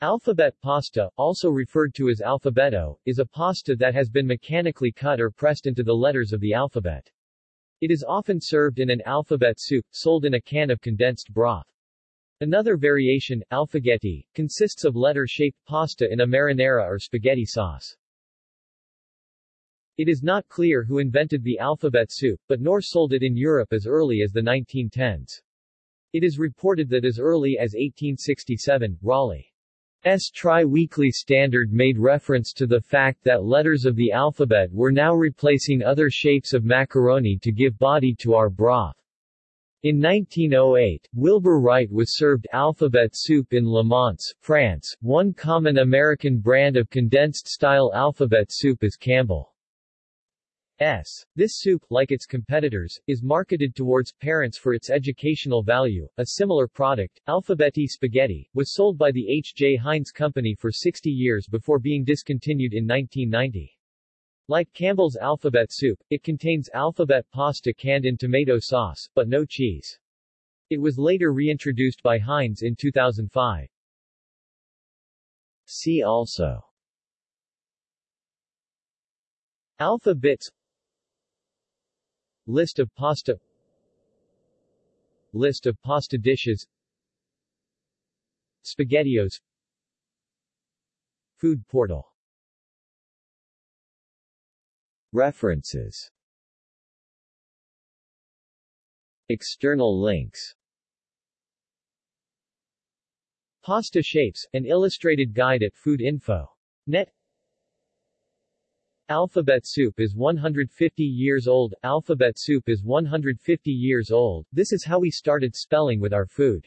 Alphabet pasta, also referred to as alfabeto, is a pasta that has been mechanically cut or pressed into the letters of the alphabet. It is often served in an alphabet soup, sold in a can of condensed broth. Another variation, alphagetti, consists of letter-shaped pasta in a marinara or spaghetti sauce. It is not clear who invented the alphabet soup, but Knorr sold it in Europe as early as the 1910s. It is reported that as early as 1867, Raleigh S. Tri-Weekly Standard made reference to the fact that letters of the alphabet were now replacing other shapes of macaroni to give body to our broth. In 1908, Wilbur Wright was served alphabet soup in Le Mans, France. One common American brand of condensed-style alphabet soup is Campbell. S. This soup, like its competitors, is marketed towards parents for its educational value. A similar product, Alphabeti Spaghetti, was sold by the H. J. Heinz Company for 60 years before being discontinued in 1990. Like Campbell's alphabet soup, it contains alphabet pasta canned in tomato sauce, but no cheese. It was later reintroduced by Heinz in 2005. See also Alpha bits List of pasta. List of pasta dishes. Spaghettios. Food portal. References. External links. Pasta Shapes, an illustrated guide at Food Info. Net Alphabet soup is 150 years old. Alphabet soup is 150 years old. This is how we started spelling with our food.